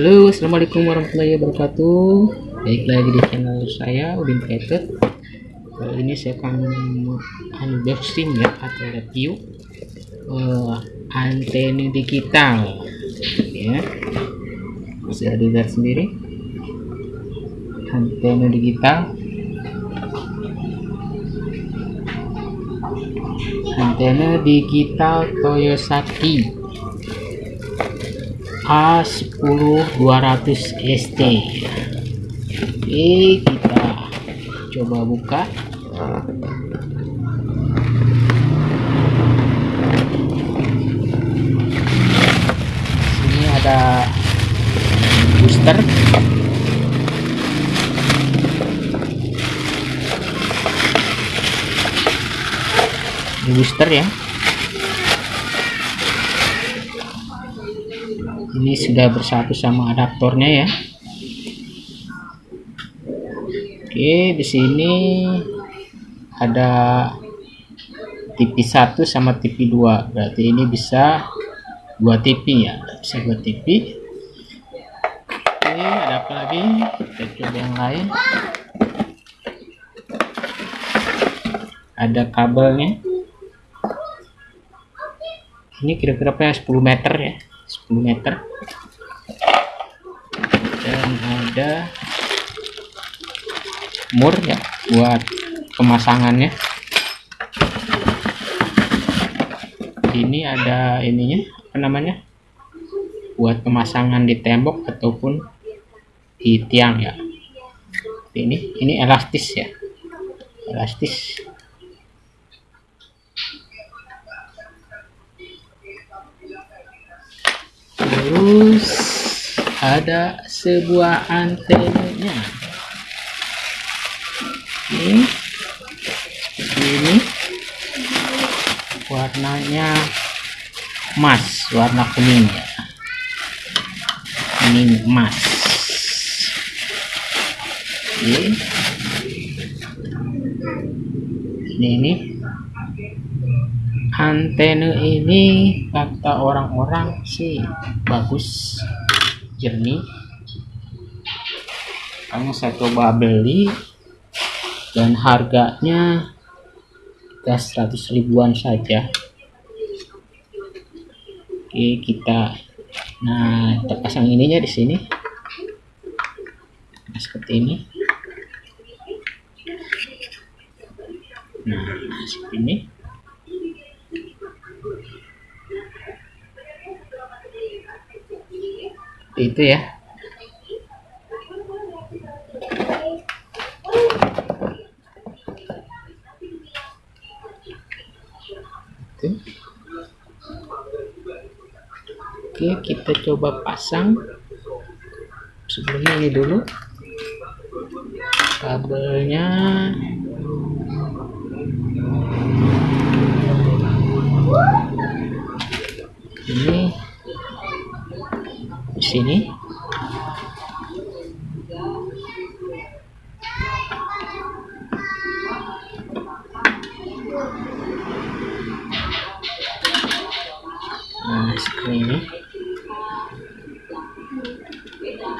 Halo, assalamualaikum warahmatullahi wabarakatuh. Baik lagi di channel saya Udin Created. Kali ini saya akan unboxing ya atau review uh, antena digital. Ya, bisa dilihat sendiri antena digital. Antena digital Toyosaki A10200 ST oke kita coba buka. Sini ada booster. Booster ya ini sudah bersatu sama adaptornya ya. Oke di sini ada TV 1 sama TV 2 berarti ini bisa dua TV ya bisa dua TV oke ada apa lagi? Kita coba yang lain. Ada kabelnya. Ini kira-kira 10 meter ya? 10 meter. Dan ada mur ya buat pemasangannya. Ini ada ininya apa namanya? Buat pemasangan di tembok ataupun di tiang ya. Ini ini elastis ya. Elastis terus ada sebuah antenanya ini. Ini. Warnanya emas warna kuning ya. Ini emas. Ini. Ini, ini antena ini kata orang-orang sih bagus jernih. Karena saya coba beli dan harganya kita 100 ribuan saja. Oke kita nah kita pasang ininya di sini. Nah, seperti ini. Nah seperti ini itu ya. Oke kita coba pasang. Sebelumnya ini dulu. Kabelnya. Ini sini. Nah seperti ini.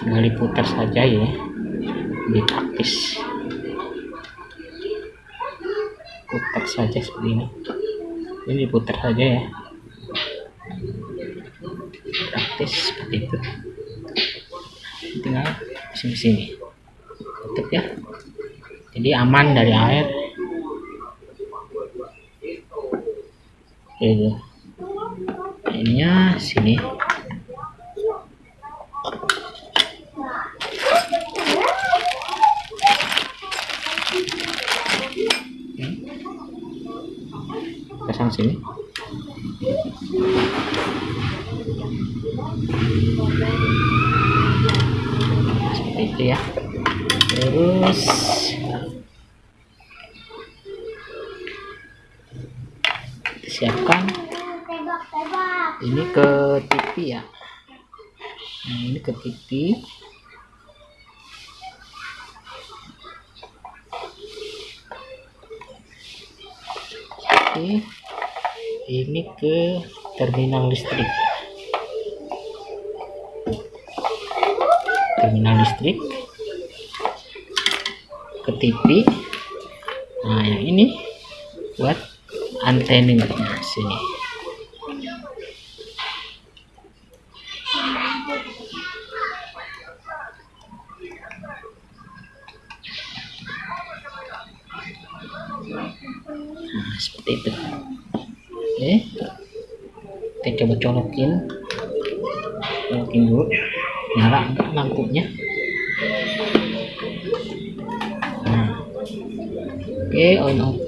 Tinggal diputar saja ya. Lebih praktis. Putar saja seperti ini. Ini diputar saja ya praktis seperti itu. Tinggal sini sini tutup ya. Jadi aman dari air. Oke, ininya sini. Pasang sini seperti itu ya. Terus. Siapkan. Ini ke TV ya. Nah ini ke TV oke. Ini ke terminal listrik terminal listrik. Ke TV nah yang ini buat antenanya sini. Nah seperti itu. Oke. Kita coba colokin. Colokin dulu nyala enggak lampunya nah. Oke on off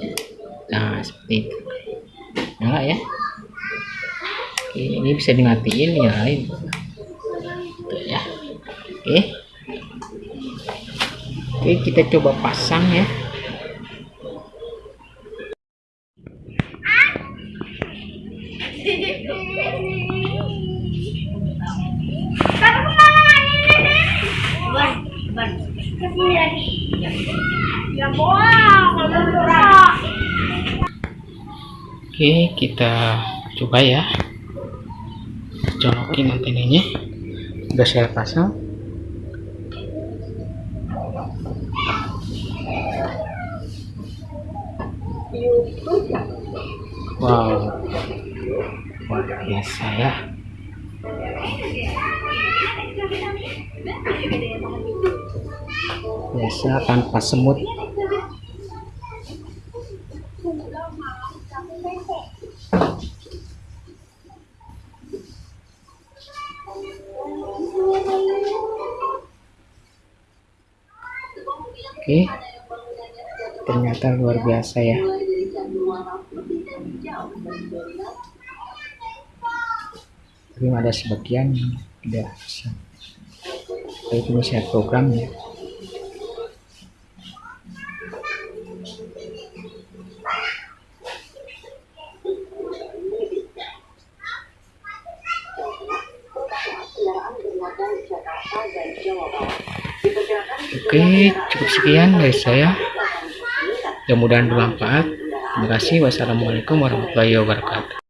nah seperti itu. Nyala ya. Oke ini bisa dimatiin nyalain Tuh ya. Oke. Oke kita coba pasang ya Oke, kita coba ya. Colokin antenanya. Udah saya pasang. Wow. Luar biasa ya. Biasa tanpa semut. Oke. Ternyata luar biasa ya. Tapi ada sebagian yang tidak bisa. Itu saya program ya. Oke, cukup sekian dari saya. Mudah-mudahan bermanfaat. Terima kasih. Wassalamualaikum warahmatullahi wabarakatuh.